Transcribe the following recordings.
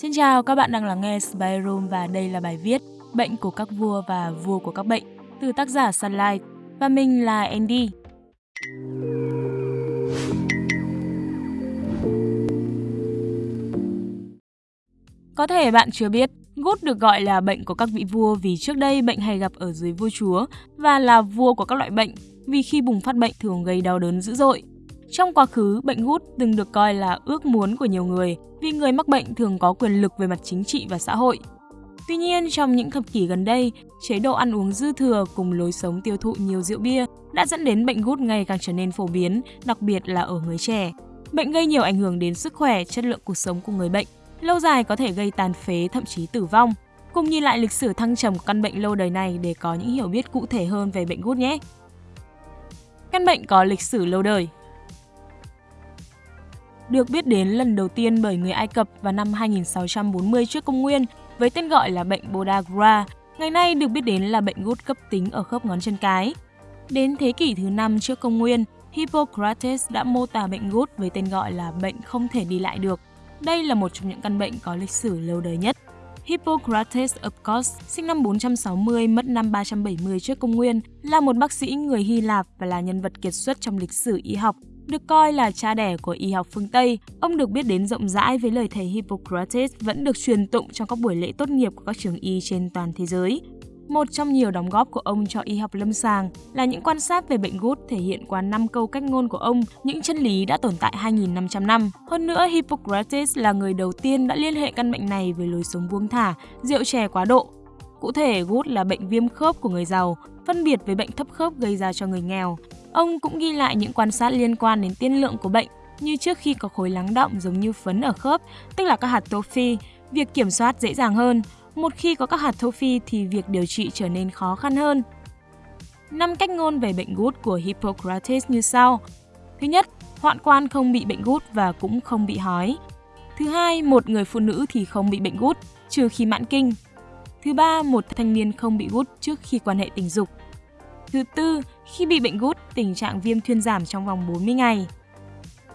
Xin chào, các bạn đang lắng nghe Spy Room và đây là bài viết Bệnh của các vua và vua của các bệnh từ tác giả Sunlight và mình là Andy. Có thể bạn chưa biết, gút được gọi là bệnh của các vị vua vì trước đây bệnh hay gặp ở dưới vua chúa và là vua của các loại bệnh vì khi bùng phát bệnh thường gây đau đớn dữ dội. Trong quá khứ, bệnh gút từng được coi là ước muốn của nhiều người vì người mắc bệnh thường có quyền lực về mặt chính trị và xã hội. Tuy nhiên, trong những thập kỷ gần đây, chế độ ăn uống dư thừa cùng lối sống tiêu thụ nhiều rượu bia đã dẫn đến bệnh gút ngày càng trở nên phổ biến, đặc biệt là ở người trẻ. Bệnh gây nhiều ảnh hưởng đến sức khỏe, chất lượng cuộc sống của người bệnh. Lâu dài có thể gây tàn phế, thậm chí tử vong. Cùng nhìn lại lịch sử thăng trầm của căn bệnh lâu đời này để có những hiểu biết cụ thể hơn về bệnh gút nhé. Căn bệnh có lịch sử lâu đời được biết đến lần đầu tiên bởi người Ai Cập vào năm 2640 trước công nguyên với tên gọi là bệnh Bodagra, ngày nay được biết đến là bệnh gút cấp tính ở khớp ngón chân cái. Đến thế kỷ thứ 5 trước công nguyên, Hippocrates đã mô tả bệnh gút với tên gọi là bệnh không thể đi lại được. Đây là một trong những căn bệnh có lịch sử lâu đời nhất. Hippocrates of Kos, sinh năm 460, mất năm 370 trước công nguyên, là một bác sĩ người Hy Lạp và là nhân vật kiệt xuất trong lịch sử y học. Được coi là cha đẻ của y học phương Tây, ông được biết đến rộng rãi với lời thầy Hippocrates vẫn được truyền tụng trong các buổi lễ tốt nghiệp của các trường y trên toàn thế giới. Một trong nhiều đóng góp của ông cho y học lâm sàng là những quan sát về bệnh gút thể hiện qua năm câu cách ngôn của ông, những chân lý đã tồn tại 2.500 năm. Hơn nữa, Hippocrates là người đầu tiên đã liên hệ căn bệnh này với lối sống buông thả, rượu chè quá độ. Cụ thể, gút là bệnh viêm khớp của người giàu, phân biệt với bệnh thấp khớp gây ra cho người nghèo. Ông cũng ghi lại những quan sát liên quan đến tiên lượng của bệnh, như trước khi có khối lắng động giống như phấn ở khớp, tức là các hạt tô phi, việc kiểm soát dễ dàng hơn. Một khi có các hạt tô phi thì việc điều trị trở nên khó khăn hơn. Năm cách ngôn về bệnh gút của Hippocrates như sau. Thứ nhất, hoạn quan không bị bệnh gút và cũng không bị hói. Thứ hai, một người phụ nữ thì không bị bệnh gút, trừ khi mãn kinh. Thứ ba, một thanh niên không bị gút trước khi quan hệ tình dục. Thứ tư, khi bị bệnh gút, tình trạng viêm thuyên giảm trong vòng 40 ngày.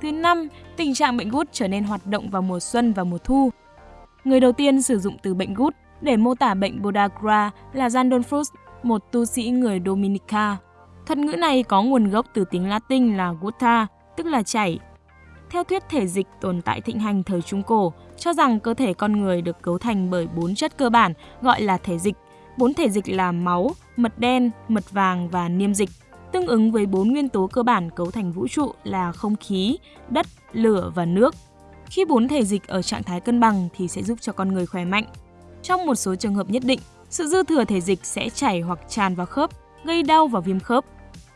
Thứ năm, tình trạng bệnh gút trở nên hoạt động vào mùa xuân và mùa thu. Người đầu tiên sử dụng từ bệnh gút để mô tả bệnh Bodagra là Zandolphus, một tu sĩ người Dominica. Thuật ngữ này có nguồn gốc từ tiếng Latin là gutta, tức là chảy. Theo thuyết thể dịch tồn tại thịnh hành thời Trung Cổ, cho rằng cơ thể con người được cấu thành bởi bốn chất cơ bản gọi là thể dịch. Bốn thể dịch là máu, mật đen, mật vàng và niêm dịch, tương ứng với bốn nguyên tố cơ bản cấu thành vũ trụ là không khí, đất, lửa và nước. Khi bốn thể dịch ở trạng thái cân bằng thì sẽ giúp cho con người khỏe mạnh. Trong một số trường hợp nhất định, sự dư thừa thể dịch sẽ chảy hoặc tràn vào khớp, gây đau và viêm khớp.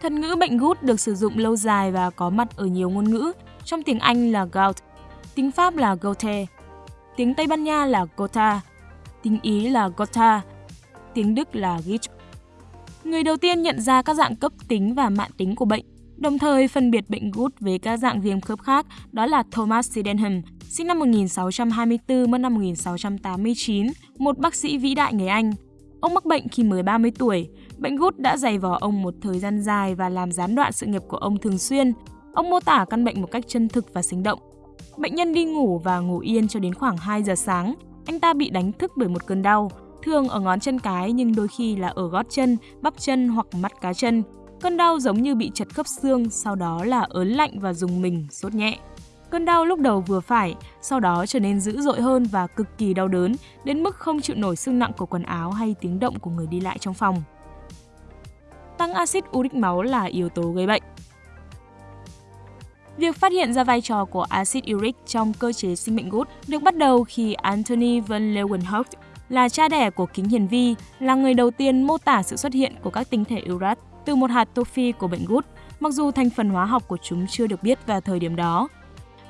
Thuật ngữ bệnh gút được sử dụng lâu dài và có mặt ở nhiều ngôn ngữ. Trong tiếng Anh là gout, tiếng Pháp là goute, tiếng Tây Ban Nha là gota, tiếng Ý là gota, tiếng Đức là Gicht Người đầu tiên nhận ra các dạng cấp tính và mạn tính của bệnh, đồng thời phân biệt bệnh gút với các dạng viêm khớp khác, đó là Thomas Sydenham, sinh năm 1624, mất năm 1689, một bác sĩ vĩ đại người Anh. Ông mắc bệnh khi mới 30 tuổi. Bệnh gút đã dày vò ông một thời gian dài và làm gián đoạn sự nghiệp của ông thường xuyên. Ông mô tả căn bệnh một cách chân thực và sinh động. Bệnh nhân đi ngủ và ngủ yên cho đến khoảng 2 giờ sáng. Anh ta bị đánh thức bởi một cơn đau, thường ở ngón chân cái nhưng đôi khi là ở gót chân, bắp chân hoặc mắt cá chân. Cơn đau giống như bị chật khớp xương, sau đó là ớn lạnh và dùng mình, sốt nhẹ. Cơn đau lúc đầu vừa phải, sau đó trở nên dữ dội hơn và cực kỳ đau đớn, đến mức không chịu nổi sức nặng của quần áo hay tiếng động của người đi lại trong phòng. Tăng axit uric máu là yếu tố gây bệnh. Việc phát hiện ra vai trò của axit uric trong cơ chế sinh mệnh gút được bắt đầu khi Anthony van Leeuwenhoek là cha đẻ của kính hiển vi, là người đầu tiên mô tả sự xuất hiện của các tinh thể urat từ một hạt tô phi của bệnh gút, mặc dù thành phần hóa học của chúng chưa được biết vào thời điểm đó.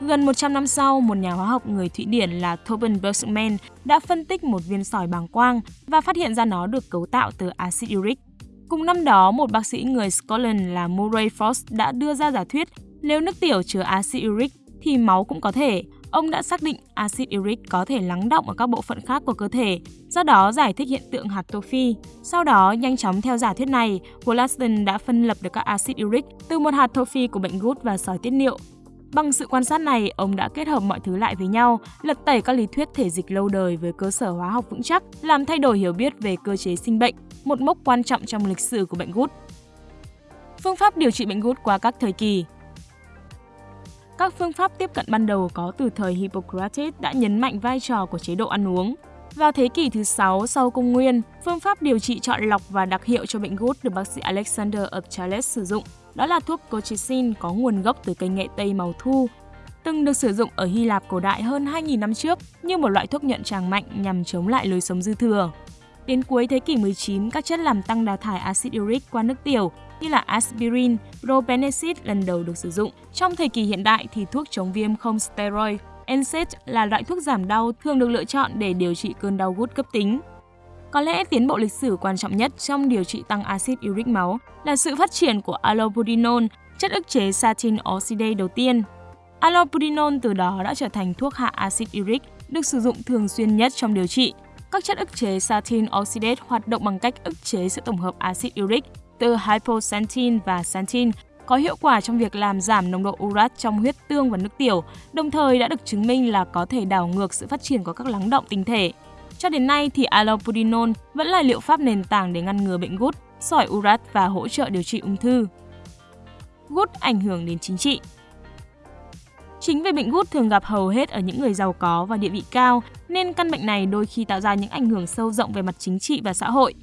Gần 100 năm sau, một nhà hóa học người Thụy Điển là Tobin Bergman đã phân tích một viên sỏi bàng quang và phát hiện ra nó được cấu tạo từ axit uric. Cùng năm đó, một bác sĩ người Scotland là Murray Frost đã đưa ra giả thuyết nếu nước tiểu chứa axit uric thì máu cũng có thể. Ông đã xác định axit uric có thể lắng động ở các bộ phận khác của cơ thể, do đó giải thích hiện tượng hạt tô phi. Sau đó, nhanh chóng theo giả thuyết này, Wollaston đã phân lập được các axit uric từ một hạt tô phi của bệnh gút và sỏi tiết niệu Bằng sự quan sát này, ông đã kết hợp mọi thứ lại với nhau, lật tẩy các lý thuyết thể dịch lâu đời với cơ sở hóa học vững chắc, làm thay đổi hiểu biết về cơ chế sinh bệnh, một mốc quan trọng trong lịch sử của bệnh gút. Phương pháp điều trị bệnh gút qua các thời kỳ các phương pháp tiếp cận ban đầu có từ thời Hippocrates đã nhấn mạnh vai trò của chế độ ăn uống. Vào thế kỷ thứ 6 sau công nguyên, phương pháp điều trị chọn lọc và đặc hiệu cho bệnh gút được bác sĩ Alexander of Charles sử dụng. Đó là thuốc colchicine có nguồn gốc từ cây nghệ tây màu thu, từng được sử dụng ở Hy Lạp cổ đại hơn 2.000 năm trước như một loại thuốc nhuận tràng mạnh nhằm chống lại lối sống dư thừa. Đến cuối thế kỷ 19, các chất làm tăng đào thải axit uric qua nước tiểu như là aspirin, probenecid lần đầu được sử dụng. Trong thời kỳ hiện đại thì thuốc chống viêm không steroid, NSAID là loại thuốc giảm đau thường được lựa chọn để điều trị cơn đau gút cấp tính. Có lẽ tiến bộ lịch sử quan trọng nhất trong điều trị tăng axit uric máu là sự phát triển của allopurinol, chất ức chế satin oxidase đầu tiên. Allopurinol từ đó đã trở thành thuốc hạ axit uric được sử dụng thường xuyên nhất trong điều trị. Các chất ức chế satin oxidase hoạt động bằng cách ức chế sự tổng hợp axit uric từ hypoxanthin và xanthine có hiệu quả trong việc làm giảm nồng độ urat trong huyết tương và nước tiểu, đồng thời đã được chứng minh là có thể đảo ngược sự phát triển của các lắng động tinh thể. Cho đến nay thì allopurinol vẫn là liệu pháp nền tảng để ngăn ngừa bệnh gút, sỏi urat và hỗ trợ điều trị ung thư. Gút ảnh hưởng đến chính trị Chính vì bệnh gút thường gặp hầu hết ở những người giàu có và địa vị cao, nên căn bệnh này đôi khi tạo ra những ảnh hưởng sâu rộng về mặt chính trị và xã hội.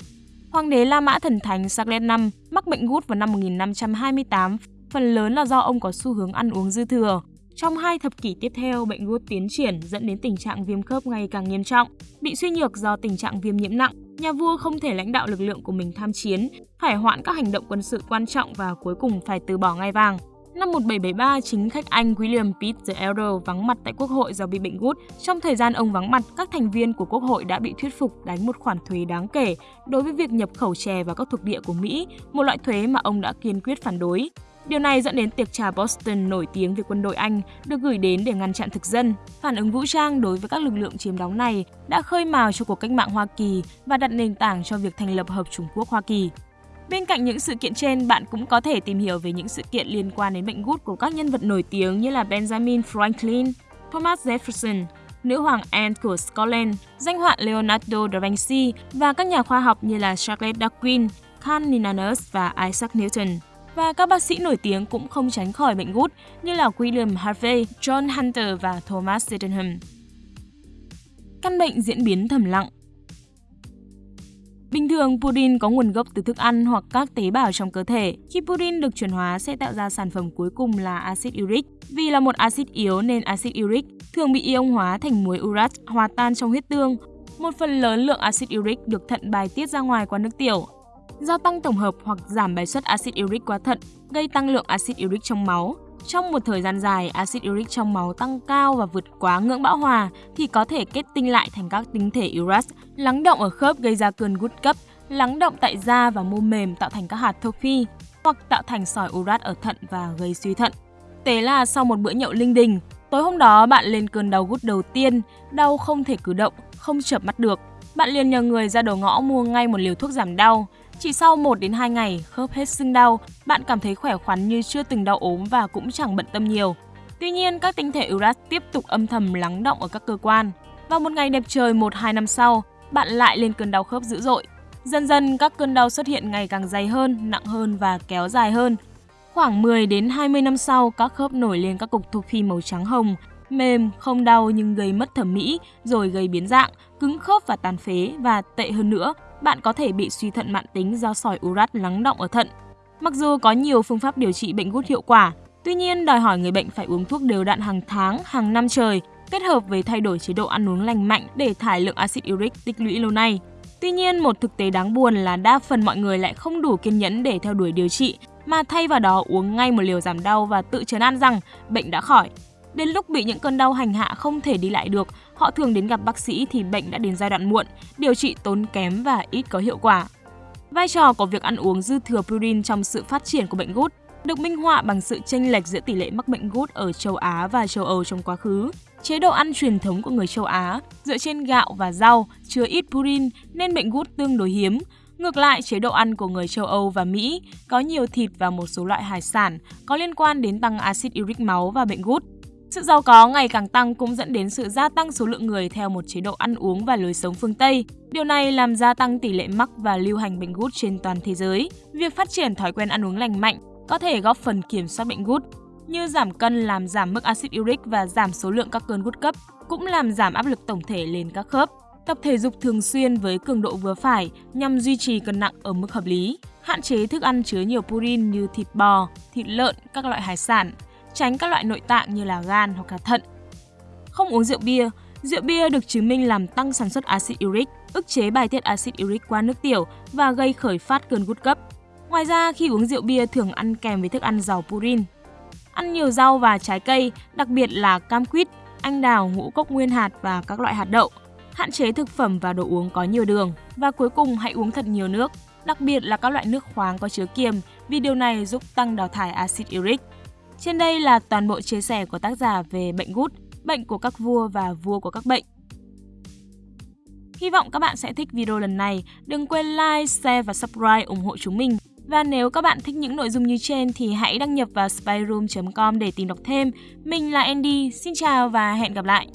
Hoàng đế La Mã Thần Thánh Charles V mắc bệnh gút vào năm 1528, phần lớn là do ông có xu hướng ăn uống dư thừa. Trong hai thập kỷ tiếp theo, bệnh gút tiến triển dẫn đến tình trạng viêm khớp ngày càng nghiêm trọng. Bị suy nhược do tình trạng viêm nhiễm nặng, nhà vua không thể lãnh đạo lực lượng của mình tham chiến, phải hoãn các hành động quân sự quan trọng và cuối cùng phải từ bỏ ngai vàng. Năm 1773, chính khách Anh William Pitt the Elder vắng mặt tại Quốc hội do bị bệnh gút. Trong thời gian ông vắng mặt, các thành viên của Quốc hội đã bị thuyết phục đánh một khoản thuế đáng kể đối với việc nhập khẩu chè vào các thuộc địa của Mỹ, một loại thuế mà ông đã kiên quyết phản đối. Điều này dẫn đến tiệc trà Boston nổi tiếng về quân đội Anh được gửi đến để ngăn chặn thực dân. Phản ứng vũ trang đối với các lực lượng chiếm đóng này đã khơi mào cho cuộc cách mạng Hoa Kỳ và đặt nền tảng cho việc thành lập Hợp Trung Quốc Hoa Kỳ. Bên cạnh những sự kiện trên, bạn cũng có thể tìm hiểu về những sự kiện liên quan đến bệnh gút của các nhân vật nổi tiếng như là Benjamin Franklin, Thomas Jefferson, nữ hoàng Anne của Scotland, danh họa Leonardo da Vinci và các nhà khoa học như là Charles Darwin, Carl Linnaeus và Isaac Newton. Và các bác sĩ nổi tiếng cũng không tránh khỏi bệnh gút như là William Harvey, John Hunter và Thomas Sydenham. Căn bệnh diễn biến thầm lặng Bình thường, purin có nguồn gốc từ thức ăn hoặc các tế bào trong cơ thể. Khi purin được chuyển hóa sẽ tạo ra sản phẩm cuối cùng là axit uric. Vì là một axit yếu nên axit uric thường bị ion hóa thành muối urat hòa tan trong huyết tương. Một phần lớn lượng axit uric được thận bài tiết ra ngoài qua nước tiểu. Do tăng tổng hợp hoặc giảm bài xuất axit uric qua thận, gây tăng lượng axit uric trong máu. Trong một thời gian dài, axit uric trong máu tăng cao và vượt quá ngưỡng bão hòa thì có thể kết tinh lại thành các tinh thể urat, lắng động ở khớp gây ra cơn gút cấp, lắng động tại da và mô mềm tạo thành các hạt trophy hoặc tạo thành sỏi urat ở thận và gây suy thận. Tế là sau một bữa nhậu linh đình, tối hôm đó bạn lên cơn đau gút đầu tiên, đau không thể cử động, không chợp mắt được. Bạn liền nhờ người ra đầu ngõ mua ngay một liều thuốc giảm đau, chỉ sau 1 đến 2 ngày, khớp hết sưng đau, bạn cảm thấy khỏe khoắn như chưa từng đau ốm và cũng chẳng bận tâm nhiều. Tuy nhiên, các tinh thể urat tiếp tục âm thầm lắng động ở các cơ quan. Vào một ngày đẹp trời 1-2 năm sau, bạn lại lên cơn đau khớp dữ dội. Dần dần các cơn đau xuất hiện ngày càng dày hơn, nặng hơn và kéo dài hơn. Khoảng 10 đến 20 năm sau, các khớp nổi lên các cục thuộc phi màu trắng hồng, mềm, không đau nhưng gây mất thẩm mỹ, rồi gây biến dạng, cứng khớp và tàn phế và tệ hơn nữa, bạn có thể bị suy thận mạn tính do sỏi urat lắng động ở thận. Mặc dù có nhiều phương pháp điều trị bệnh gút hiệu quả, tuy nhiên đòi hỏi người bệnh phải uống thuốc đều đặn hàng tháng, hàng năm trời, kết hợp với thay đổi chế độ ăn uống lành mạnh để thải lượng axit uric tích lũy lâu nay. Tuy nhiên, một thực tế đáng buồn là đa phần mọi người lại không đủ kiên nhẫn để theo đuổi điều trị, mà thay vào đó uống ngay một liều giảm đau và tự trấn an rằng bệnh đã khỏi. Đến lúc bị những cơn đau hành hạ không thể đi lại được, họ thường đến gặp bác sĩ thì bệnh đã đến giai đoạn muộn, điều trị tốn kém và ít có hiệu quả. Vai trò của việc ăn uống dư thừa purin trong sự phát triển của bệnh gút được minh họa bằng sự chênh lệch giữa tỷ lệ mắc bệnh gút ở châu Á và châu Âu trong quá khứ. Chế độ ăn truyền thống của người châu Á dựa trên gạo và rau chứa ít purin nên bệnh gút tương đối hiếm. Ngược lại, chế độ ăn của người châu Âu và Mỹ có nhiều thịt và một số loại hải sản có liên quan đến tăng axit uric máu và bệnh gút. Sự giàu có ngày càng tăng cũng dẫn đến sự gia tăng số lượng người theo một chế độ ăn uống và lối sống phương Tây. Điều này làm gia tăng tỷ lệ mắc và lưu hành bệnh gút trên toàn thế giới. Việc phát triển thói quen ăn uống lành mạnh có thể góp phần kiểm soát bệnh gút, như giảm cân làm giảm mức axit uric và giảm số lượng các cơn gút cấp, cũng làm giảm áp lực tổng thể lên các khớp. Tập thể dục thường xuyên với cường độ vừa phải nhằm duy trì cân nặng ở mức hợp lý. Hạn chế thức ăn chứa nhiều purin như thịt bò, thịt lợn, các loại hải sản, tránh các loại nội tạng như là gan hoặc là thận. Không uống rượu bia, rượu bia được chứng minh làm tăng sản xuất axit uric, ức chế bài tiết axit uric qua nước tiểu và gây khởi phát cơn gút cấp. Ngoài ra, khi uống rượu bia thường ăn kèm với thức ăn giàu purin. Ăn nhiều rau và trái cây, đặc biệt là cam quýt, anh đào, ngũ cốc nguyên hạt và các loại hạt đậu. Hạn chế thực phẩm và đồ uống có nhiều đường. Và cuối cùng hãy uống thật nhiều nước, đặc biệt là các loại nước khoáng có chứa kiềm vì điều này giúp tăng đào thải axit uric. Trên đây là toàn bộ chia sẻ của tác giả về bệnh gút, bệnh của các vua và vua của các bệnh. Hy vọng các bạn sẽ thích video lần này. Đừng quên like, share và subscribe ủng hộ chúng mình. Và nếu các bạn thích những nội dung như trên thì hãy đăng nhập vào spyroom.com để tìm đọc thêm. Mình là Andy, xin chào và hẹn gặp lại!